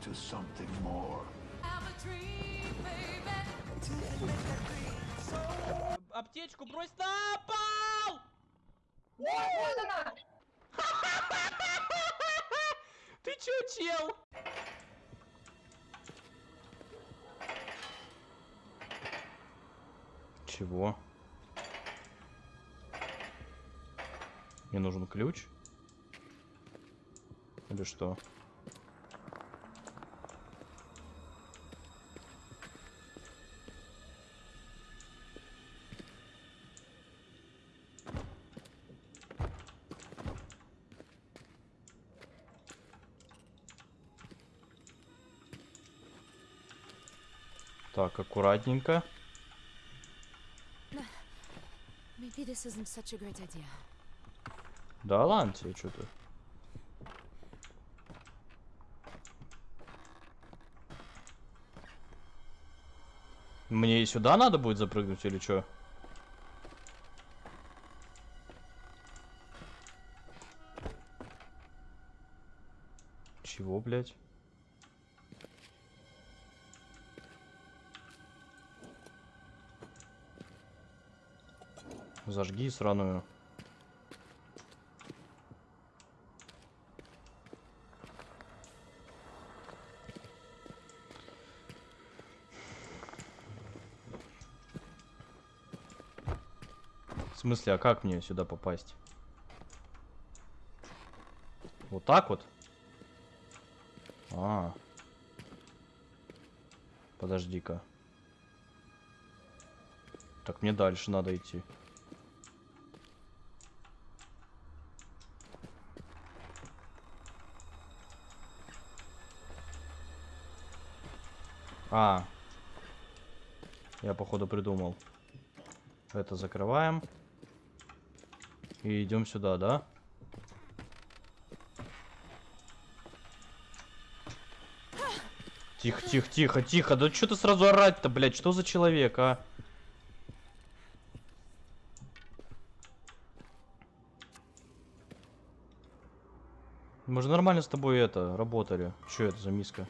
to something more. Аптечку брось на пол! Вот она! Ты чё, чел? Чего? Мне нужен ключ? Или что? Так, аккуратненько. Да ладно тебе, что ты. Мне и сюда надо будет запрыгнуть или что? Чего, блядь? Зажги сраную. В смысле, а как мне сюда попасть? Вот так вот? А. Подожди-ка. Так мне дальше надо идти. А. Я походу придумал. Это закрываем. И идем сюда, да? Тихо, тихо, тихо, тихо. Да что ты сразу орать-то, блядь? Что за человек, а? Мы же нормально с тобой это, работали. Что это за миска?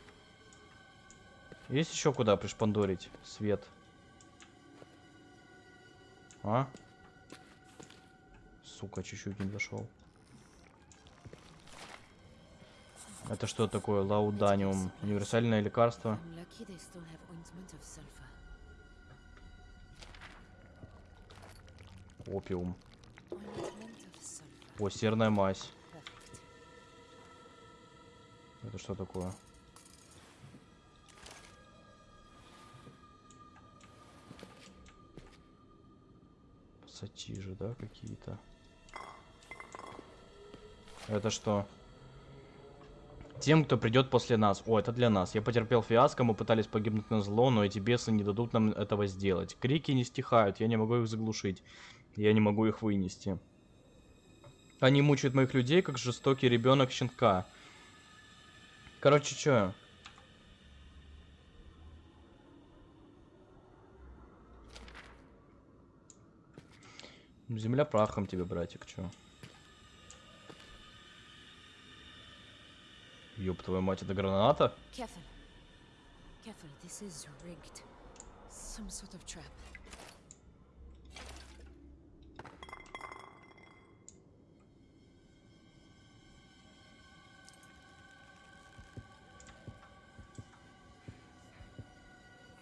Есть еще куда пришпандорить свет? А? Сука, чуть-чуть не дошел. Это что такое? Лауданиум. Универсальное лекарство. Опиум. О, серная мазь. Это что такое? Пассатижи, да, какие-то? Это что? Тем, кто придет после нас. О, это для нас. Я потерпел фиаско, мы пытались погибнуть на зло, но эти бесы не дадут нам этого сделать. Крики не стихают, я не могу их заглушить. Я не могу их вынести. Они мучают моих людей, как жестокий ребенок щенка. Короче, что? Земля прахом тебе, братик, чё? Ёб твою мать, это граната? Careful. Careful, this is rigged. Some sort of trap.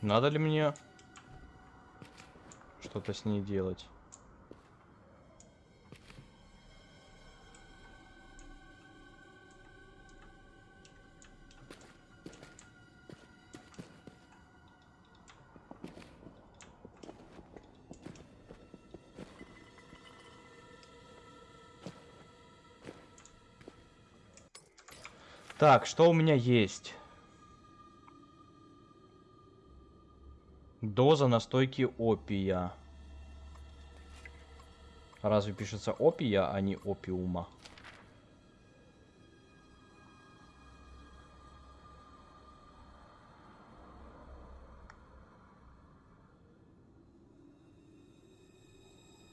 Надо ли мне что-то с ней делать? Так, что у меня есть? Доза настойки опия. Разве пишется опия, а не опиума?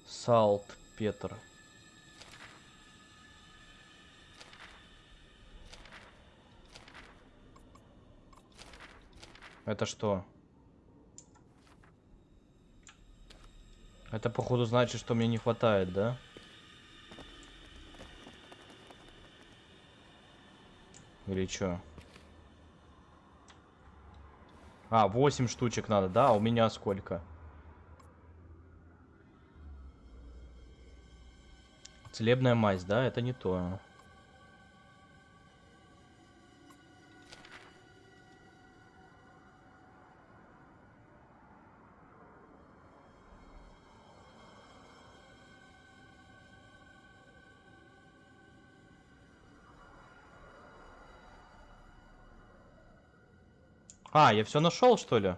Салт, Петр. Это что? Это походу значит, что мне не хватает, да? Или чё? А, 8 штучек надо, да? А у меня сколько? Целебная мазь, да? Это не то. А, я все нашел, что ли?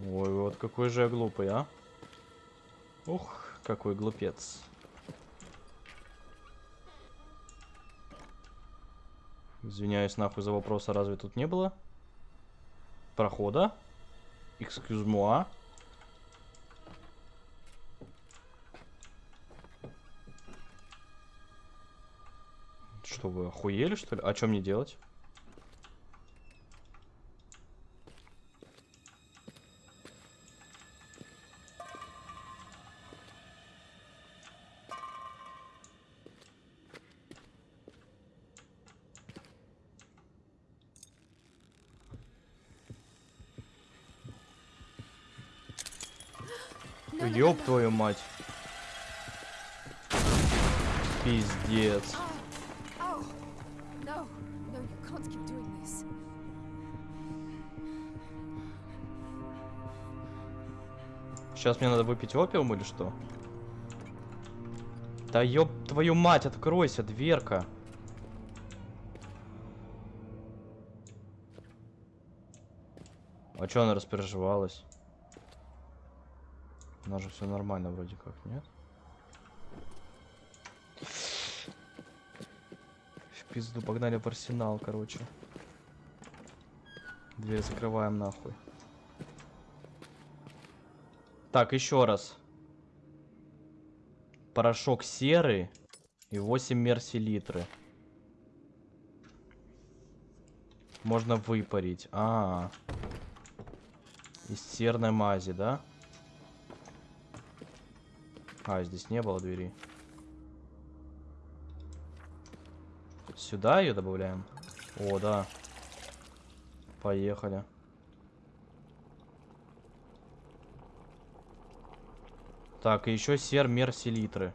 Ой, вот какой же я глупый, а? Ух, какой глупец. Извиняюсь нахуй за вопрос, а разве тут не было? Прохода? Excuse moi. Что вы охуели, что ли? А что мне делать? Твою мать. Пиздец. Сейчас мне надо выпить опиум или что? Да ёб твою мать, откройся, дверка. А чё она распереживалась? У нас же все нормально вроде как, нет? В пизду, погнали в арсенал, короче. Дверь закрываем нахуй. Так, еще раз. Порошок серый и 8 мерсилитры. Можно выпарить. А, -а, -а. Из серной мази, да? А, здесь не было двери. Сюда ее добавляем? О, да. Поехали. Так, и еще сер мерсилитры.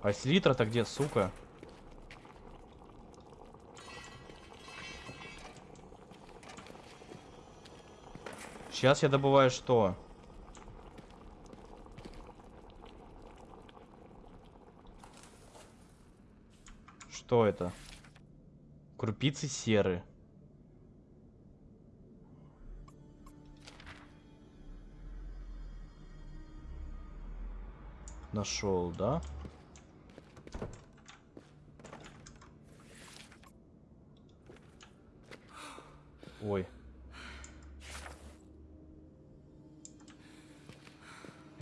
А селитра-то где, сука? Сейчас я добываю что? Что это? Крупицы серы. Нашел, да? Ой.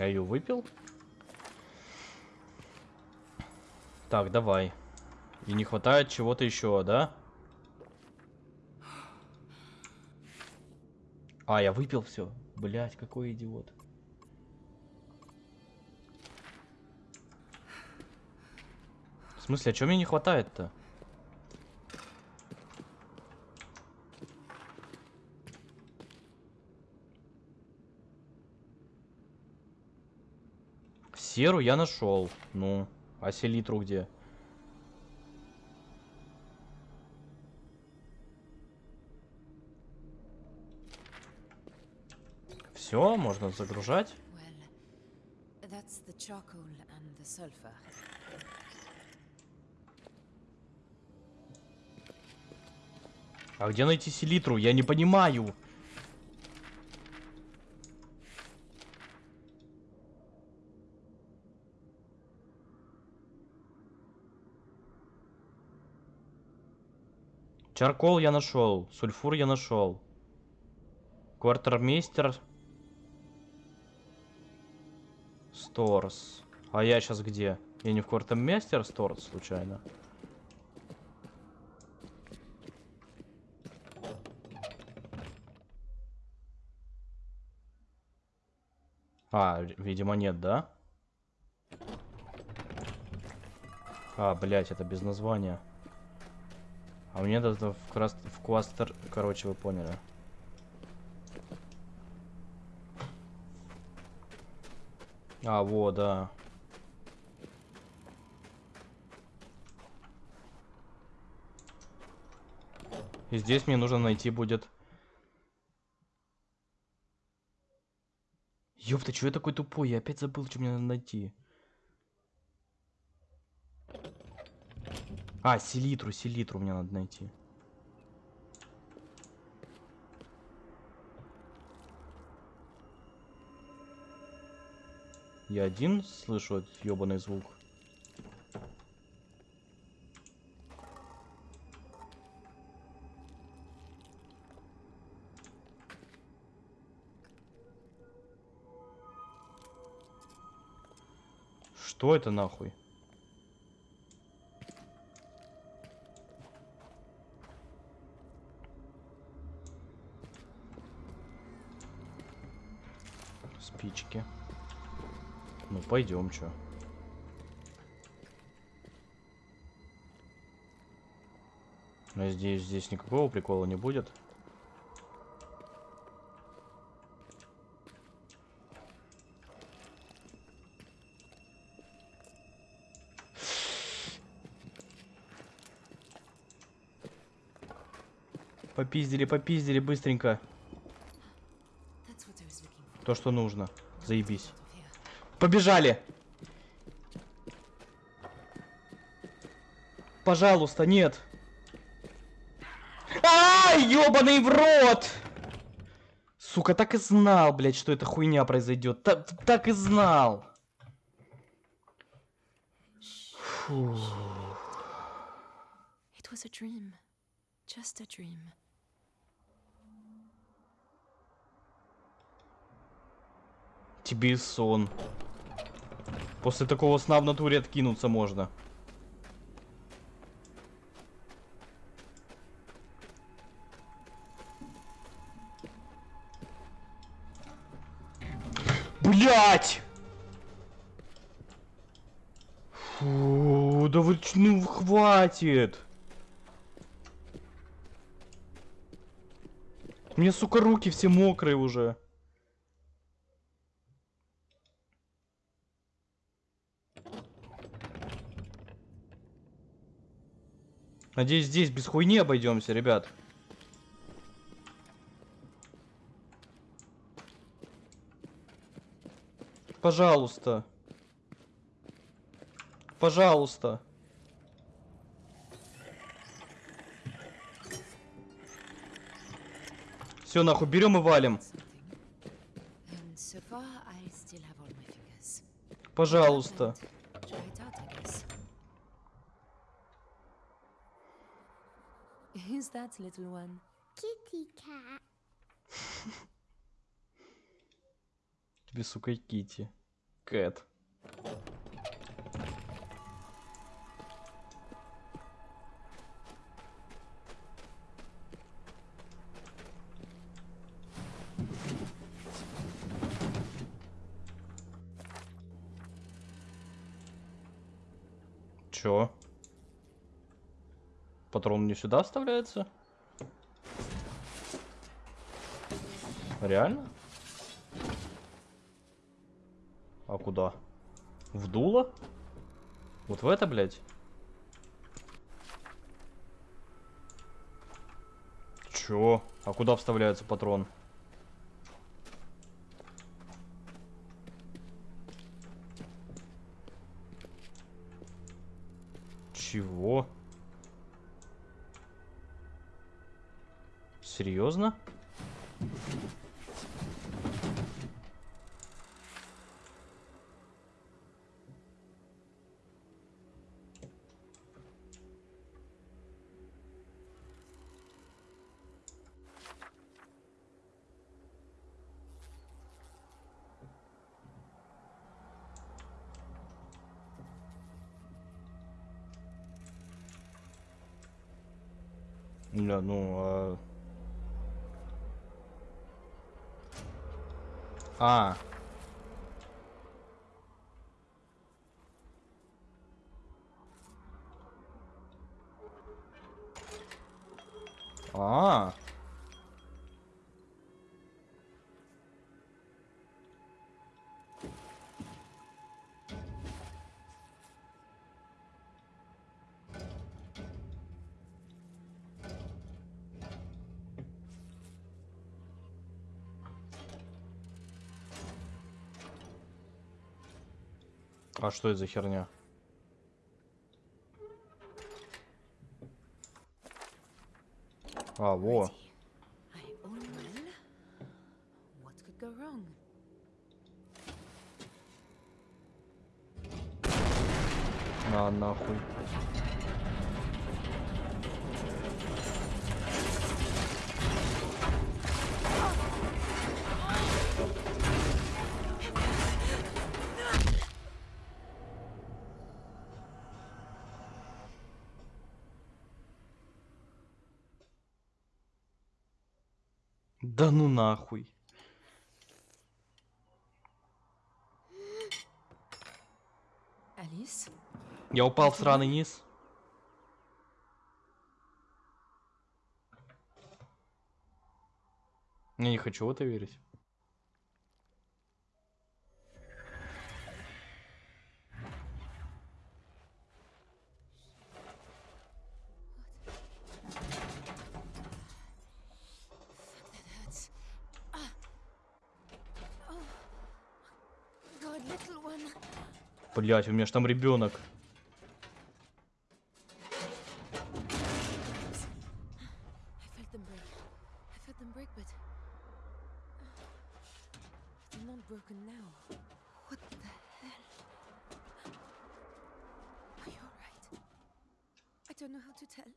Я ее выпил? Так, давай. И не хватает чего-то еще, да? А, я выпил все. Блять, какой идиот. В смысле, а чего мне не хватает-то? Серу я нашел. Ну, а селитру где? Все, можно загружать. А где найти селитру? Я не понимаю. Чаркол я нашел, сульфур я нашел. Квартермейстер. Сторс. А я сейчас где? Я не в квартеммейстер Сторс, случайно? А, видимо нет, да? А, блять, это без названия. А мне это в, крас... в кластер... Короче, вы поняли. А, вот, да. И здесь мне нужно найти будет... Ёпта, чё я такой тупой? Я опять забыл, что мне надо найти. А, селитру, селитру мне надо найти. Я один слышу этот ёбаный звук. Что это нахуй? Пойдем, чё. Надеюсь, здесь никакого прикола не будет. Попиздили, попиздили быстренько. То, что нужно. Заебись. Побежали! Пожалуйста, нет! Ай, ёбаный в рот! Сука, так и знал, блядь, что эта хуйня произойдет. Так, так и знал. Фу. It was a dream. Just a dream. Тебе сон. После такого сна в натуре откинуться можно. Блять! Фу, да вы ну хватит. Мне, сука, руки все мокрые уже. Надеюсь, здесь без хуйни обойдемся, ребят. Пожалуйста. Пожалуйста. Все, нахуй, берем и валим. Something. Who's that little one? Kitty cat. Тебе, сука, Кити. Кэт. Чё? Патрон не сюда вставляется? Реально? А куда? В дуло? Вот в это, блядь? Чё? А куда вставляется патрон? Чего? Серьезно? ну а... А. А. А что это за херня? А, во. Ready. I Да ну нахуй. Alice? Я упал в сраный низ. Я не хочу в это верить. Don't know how to tell.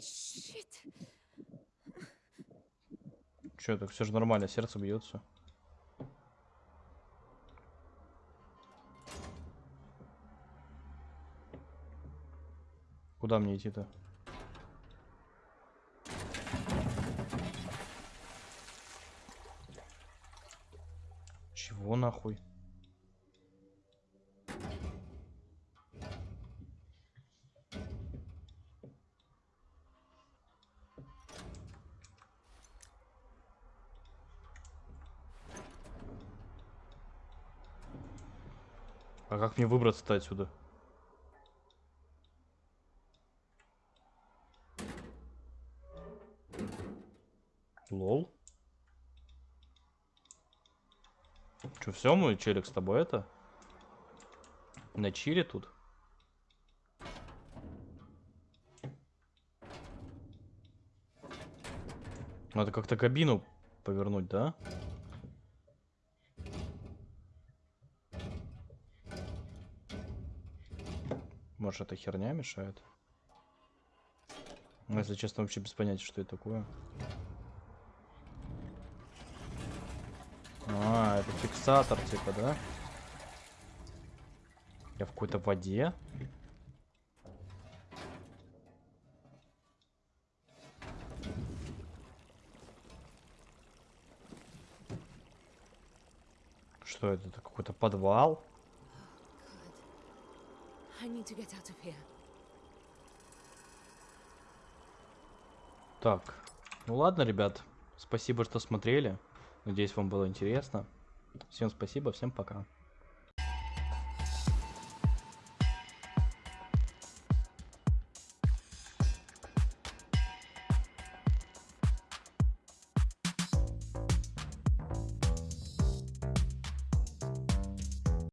Shit! Че, так все же нормально, сердце бьется. Куда мне идти-то? Чего нахуй? А как мне выбраться-то отсюда? Лол. Че, все, мой челик с тобой это? На чили тут? Надо как-то кабину повернуть, да? Может, эта херня мешает? Ну, если честно, вообще без понятия, что это такое. А, это фиксатор, типа, да? Я в какой-то воде? Что это? Это какой-то подвал? Так, ну ладно, ребят. Спасибо, что смотрели. Надеюсь, вам было интересно. Всем спасибо, всем пока.